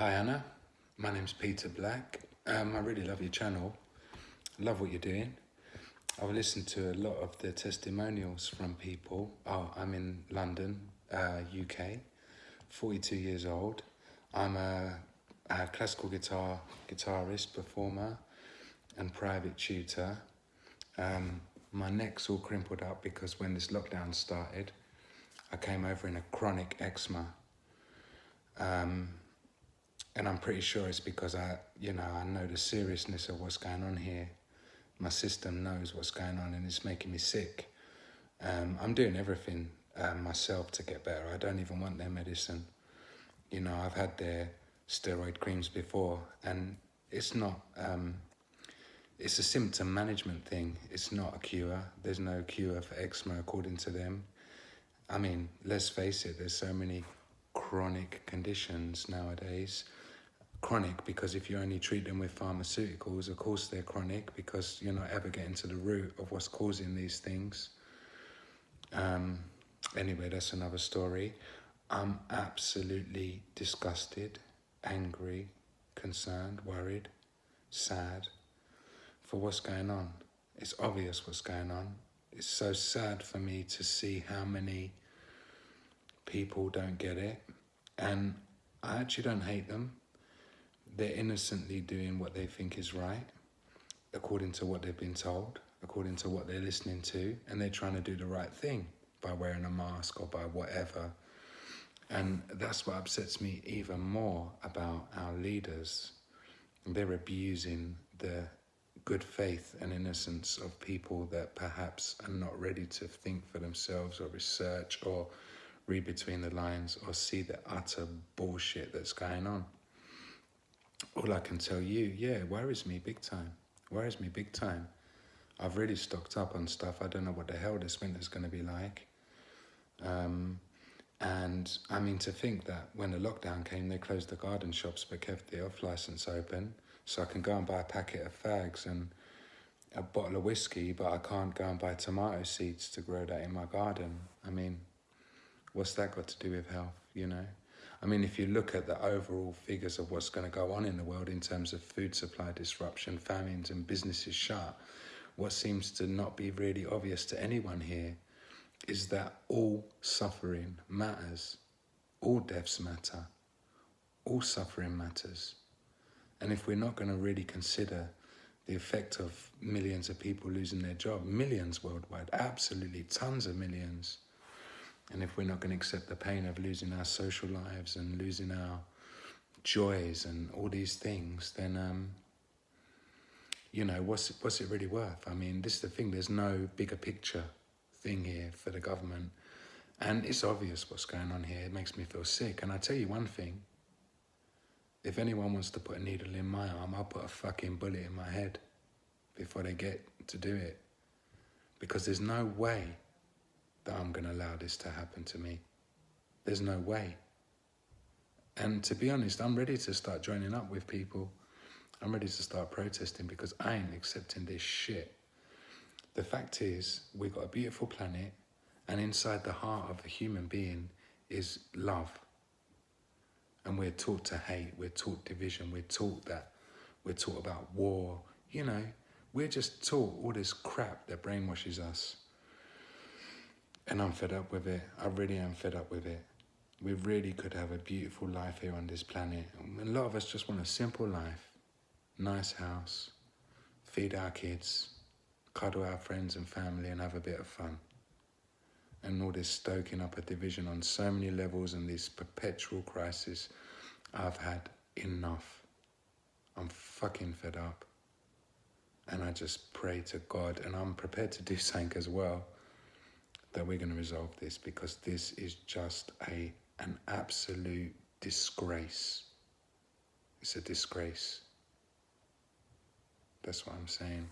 Hi Anna, my name's Peter Black. Um, I really love your channel. Love what you're doing. I've listened to a lot of the testimonials from people. Oh, I'm in London, uh, UK, 42 years old. I'm a, a classical guitar guitarist, performer, and private tutor. Um, my neck's all crimpled up because when this lockdown started, I came over in a chronic eczema. Um, and I'm pretty sure it's because I, you know, I know the seriousness of what's going on here. My system knows what's going on and it's making me sick. Um, I'm doing everything um, myself to get better. I don't even want their medicine. You know, I've had their steroid creams before and it's not, um, it's a symptom management thing. It's not a cure. There's no cure for eczema according to them. I mean, let's face it, there's so many chronic conditions nowadays chronic because if you only treat them with pharmaceuticals, of course they're chronic because you're not ever getting to the root of what's causing these things. Um, anyway, that's another story. I'm absolutely disgusted, angry, concerned, worried, sad for what's going on. It's obvious what's going on. It's so sad for me to see how many people don't get it. And I actually don't hate them they're innocently doing what they think is right, according to what they've been told, according to what they're listening to, and they're trying to do the right thing by wearing a mask or by whatever. And that's what upsets me even more about our leaders. They're abusing the good faith and innocence of people that perhaps are not ready to think for themselves or research or read between the lines or see the utter bullshit that's going on all I can tell you, yeah, worries me big time. Worries me big time. I've really stocked up on stuff. I don't know what the hell this winter's going to be like. Um, and I mean, to think that when the lockdown came, they closed the garden shops but kept the off license open. So I can go and buy a packet of fags and a bottle of whiskey, but I can't go and buy tomato seeds to grow that in my garden. I mean, what's that got to do with health, you know? I mean, if you look at the overall figures of what's going to go on in the world in terms of food supply disruption, famines, and businesses shut, what seems to not be really obvious to anyone here is that all suffering matters, all deaths matter, all suffering matters. And if we're not going to really consider the effect of millions of people losing their job, millions worldwide, absolutely tons of millions, and if we're not going to accept the pain of losing our social lives and losing our joys and all these things, then, um, you know, what's, what's it really worth? I mean, this is the thing, there's no bigger picture thing here for the government. And it's obvious what's going on here. It makes me feel sick. And I tell you one thing, if anyone wants to put a needle in my arm, I'll put a fucking bullet in my head before they get to do it. Because there's no way that I'm going to allow this to happen to me. There's no way. And to be honest, I'm ready to start joining up with people. I'm ready to start protesting because I ain't accepting this shit. The fact is, we've got a beautiful planet, and inside the heart of a human being is love. And we're taught to hate, we're taught division, we're taught that, we're taught about war. You know, we're just taught all this crap that brainwashes us. And I'm fed up with it. I really am fed up with it. We really could have a beautiful life here on this planet. A lot of us just want a simple life. Nice house, feed our kids, cuddle our friends and family and have a bit of fun. And all this stoking up a division on so many levels and this perpetual crisis, I've had enough. I'm fucking fed up. And I just pray to God, and I'm prepared to do something as well that we're going to resolve this because this is just a an absolute disgrace. It's a disgrace. That's what I'm saying.